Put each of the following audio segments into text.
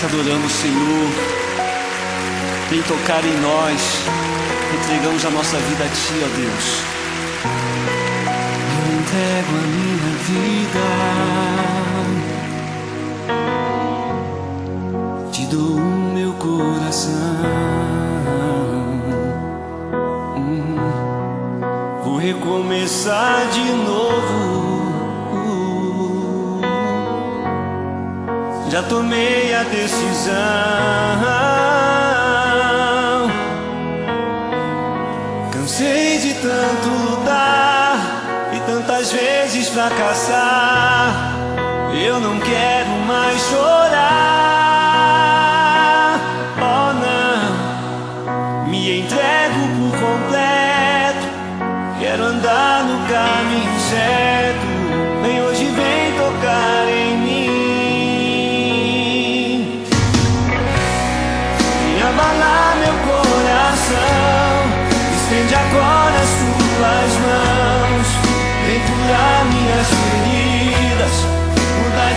te adoramos, Senhor. Vem tocar em nós. Entregamos a nossa vida a Ti, ó Deus. Eu entrego a minha vida. Te dou o meu coração. Hum. Vou recomeçar de novo. já tomei a decisão. Cansei de tanto lutar e tantas vezes fracassar. Eu não quero mais chorar.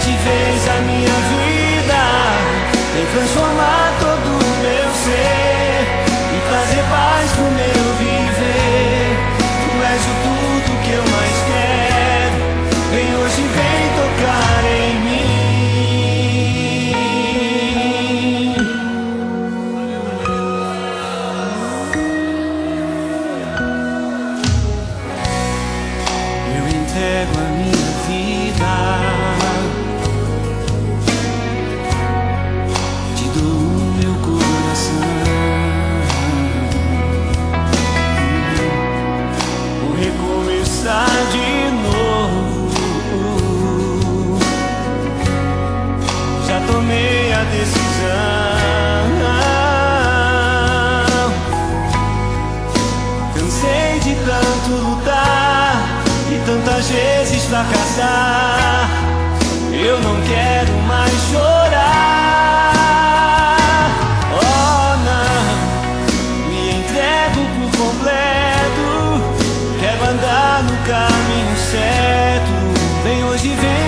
sete vezes a minha vida, tem transformado. caminho certo. Vem hoje, vem.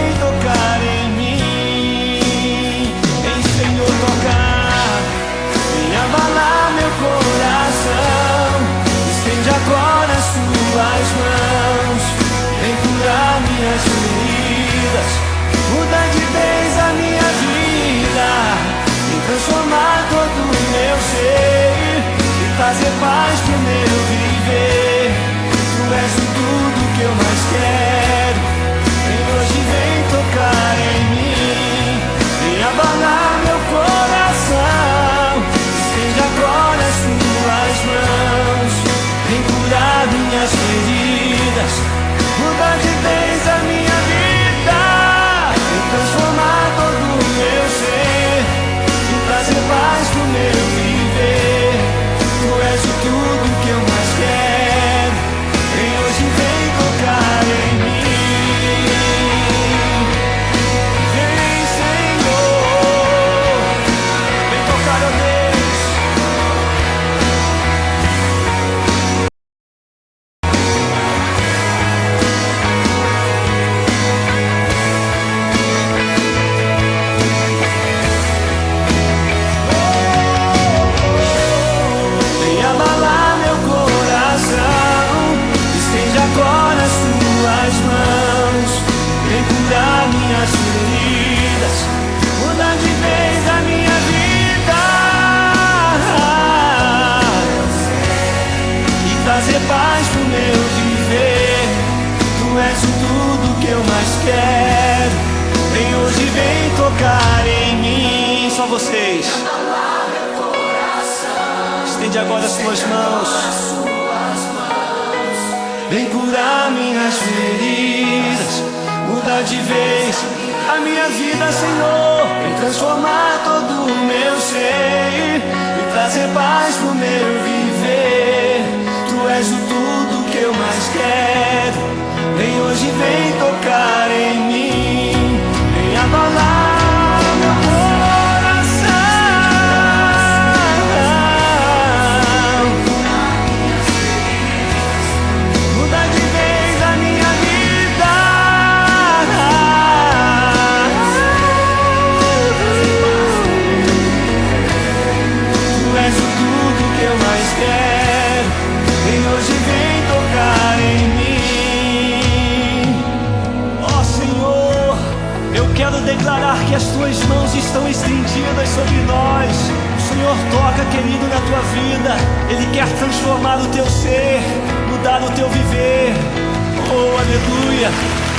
que eu mais quero. Vem hoje, vem tocar em mim. Só vocês. Estende agora as suas mãos. Vem curar minhas feridas. Mudar de vez a minha vida, Senhor. Vem transformar todo o meu ser. E trazer paz as tuas mãos estão estendidas sobre nós. O Senhor toca, querido, na tua vida. Ele quer transformar o teu ser, mudar o teu viver. Oh, aleluia.